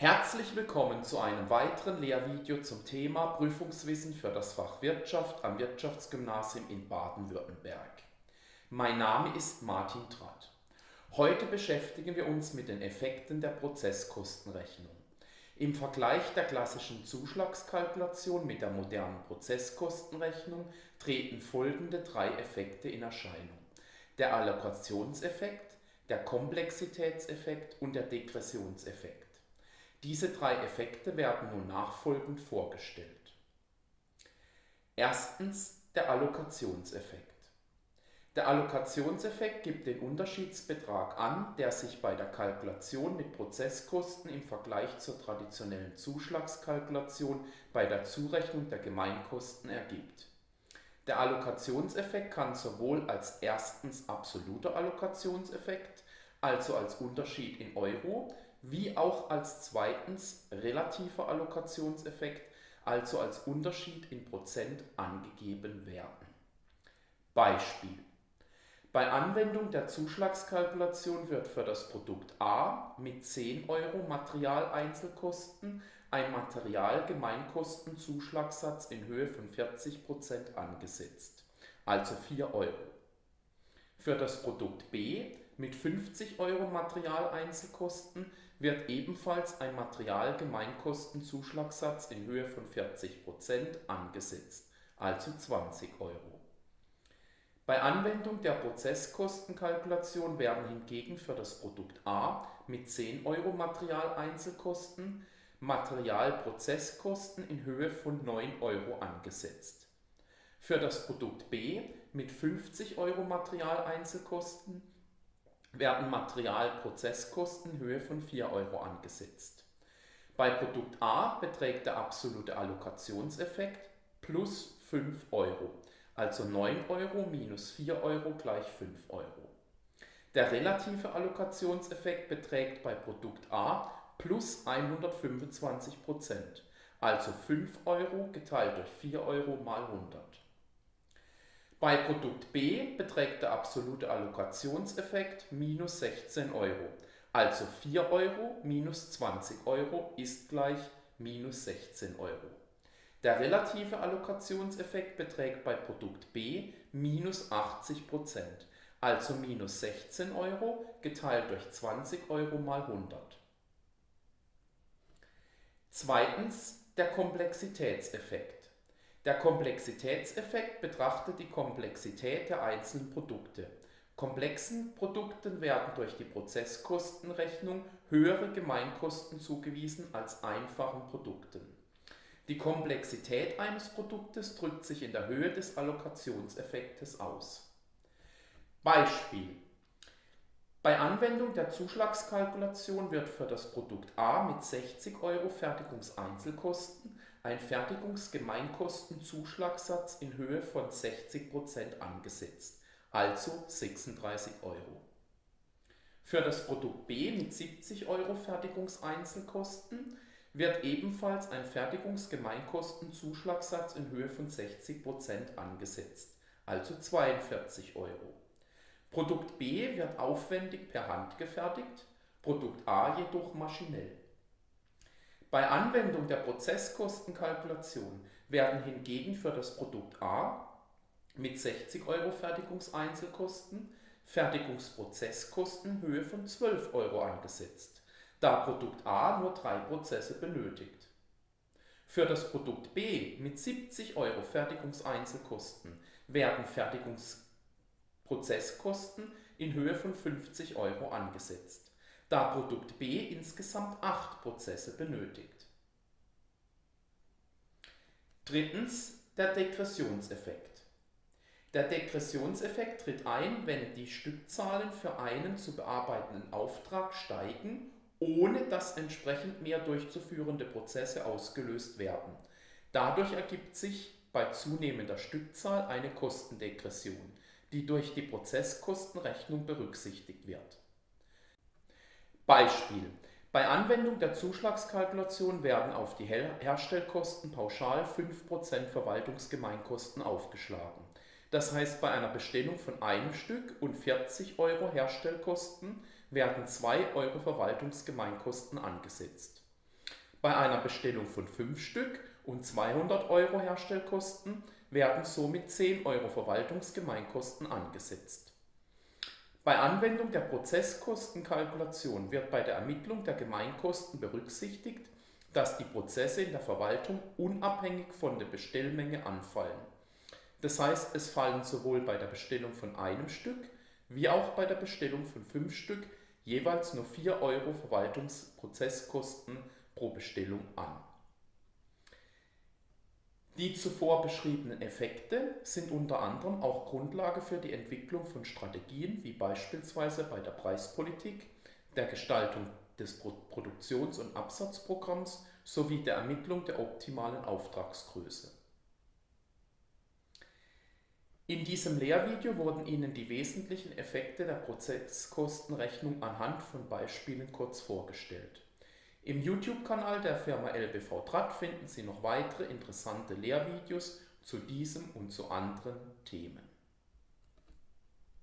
Herzlich willkommen zu einem weiteren Lehrvideo zum Thema Prüfungswissen für das Fach Wirtschaft am Wirtschaftsgymnasium in Baden-Württemberg. Mein Name ist Martin Tratt. Heute beschäftigen wir uns mit den Effekten der Prozesskostenrechnung. Im Vergleich der klassischen Zuschlagskalkulation mit der modernen Prozesskostenrechnung treten folgende drei Effekte in Erscheinung. Der Allokationseffekt, der Komplexitätseffekt und der Degressionseffekt. Diese drei Effekte werden nun nachfolgend vorgestellt. Erstens der Allokationseffekt. Der Allokationseffekt gibt den Unterschiedsbetrag an, der sich bei der Kalkulation mit Prozesskosten im Vergleich zur traditionellen Zuschlagskalkulation bei der Zurechnung der Gemeinkosten ergibt. Der Allokationseffekt kann sowohl als erstens absoluter Allokationseffekt, also als Unterschied in Euro, wie auch als zweitens relativer Allokationseffekt, also als Unterschied in Prozent angegeben werden. Beispiel. Bei Anwendung der Zuschlagskalkulation wird für das Produkt A mit 10 Euro Materialeinzelkosten ein Materialgemeinkostenzuschlagssatz in Höhe von 40% angesetzt, also 4 Euro. Für das Produkt B mit 50 Euro Materialeinzelkosten wird ebenfalls ein Materialgemeinkostenzuschlagssatz in Höhe von 40% angesetzt, also 20 Euro. Bei Anwendung der Prozesskostenkalkulation werden hingegen für das Produkt A mit 10 Euro Materialeinzelkosten Materialprozesskosten in Höhe von 9 Euro angesetzt. Für das Produkt B mit 50 Euro Materialeinzelkosten werden Materialprozesskosten Höhe von 4 Euro angesetzt. Bei Produkt A beträgt der absolute Allokationseffekt plus 5 Euro, also 9 Euro minus 4 Euro gleich 5 Euro. Der relative Allokationseffekt beträgt bei Produkt A plus 125% also 5 Euro geteilt durch 4 Euro mal 100. Bei Produkt B beträgt der absolute Allokationseffekt minus 16 Euro. Also 4 Euro minus 20 Euro ist gleich minus 16 Euro. Der relative Allokationseffekt beträgt bei Produkt B minus 80% also minus 16 Euro geteilt durch 20 Euro mal 100. Zweitens der Komplexitätseffekt. Der Komplexitätseffekt betrachtet die Komplexität der einzelnen Produkte. Komplexen Produkten werden durch die Prozesskostenrechnung höhere Gemeinkosten zugewiesen als einfachen Produkten. Die Komplexität eines Produktes drückt sich in der Höhe des Allokationseffektes aus. Beispiel. Bei Anwendung der Zuschlagskalkulation wird für das Produkt A mit 60 Euro Fertigungseinzelkosten ein Fertigungsgemeinkostenzuschlagssatz in Höhe von 60% angesetzt, also 36 Euro. Für das Produkt B mit 70 Euro Fertigungseinzelkosten wird ebenfalls ein Fertigungsgemeinkostenzuschlagssatz in Höhe von 60% angesetzt, also 42 Euro. Produkt B wird aufwendig per Hand gefertigt, Produkt A jedoch maschinell. Bei Anwendung der Prozesskostenkalkulation werden hingegen für das Produkt A mit 60 Euro Fertigungseinzelkosten Fertigungsprozesskosten in Höhe von 12 Euro angesetzt, da Produkt A nur drei Prozesse benötigt. Für das Produkt B mit 70 Euro Fertigungseinzelkosten werden Fertigungsprozesskosten in Höhe von 50 Euro angesetzt da Produkt B insgesamt acht Prozesse benötigt. Drittens der Degressionseffekt. Der Degressionseffekt tritt ein, wenn die Stückzahlen für einen zu bearbeitenden Auftrag steigen, ohne dass entsprechend mehr durchzuführende Prozesse ausgelöst werden. Dadurch ergibt sich bei zunehmender Stückzahl eine Kostendegression, die durch die Prozesskostenrechnung berücksichtigt wird. Beispiel. Bei Anwendung der Zuschlagskalkulation werden auf die Herstellkosten pauschal 5% Verwaltungsgemeinkosten aufgeschlagen. Das heißt, bei einer Bestellung von einem Stück und 40 Euro Herstellkosten werden 2 Euro Verwaltungsgemeinkosten angesetzt. Bei einer Bestellung von 5 Stück und 200 Euro Herstellkosten werden somit 10 Euro Verwaltungsgemeinkosten angesetzt. Bei Anwendung der Prozesskostenkalkulation wird bei der Ermittlung der Gemeinkosten berücksichtigt, dass die Prozesse in der Verwaltung unabhängig von der Bestellmenge anfallen. Das heißt, es fallen sowohl bei der Bestellung von einem Stück wie auch bei der Bestellung von 5 Stück jeweils nur 4 Euro Verwaltungsprozesskosten pro Bestellung an. Die zuvor beschriebenen Effekte sind unter anderem auch Grundlage für die Entwicklung von Strategien wie beispielsweise bei der Preispolitik, der Gestaltung des Produktions- und Absatzprogramms sowie der Ermittlung der optimalen Auftragsgröße. In diesem Lehrvideo wurden Ihnen die wesentlichen Effekte der Prozesskostenrechnung anhand von Beispielen kurz vorgestellt. Im YouTube-Kanal der Firma LBV Tratt finden Sie noch weitere interessante Lehrvideos zu diesem und zu anderen Themen.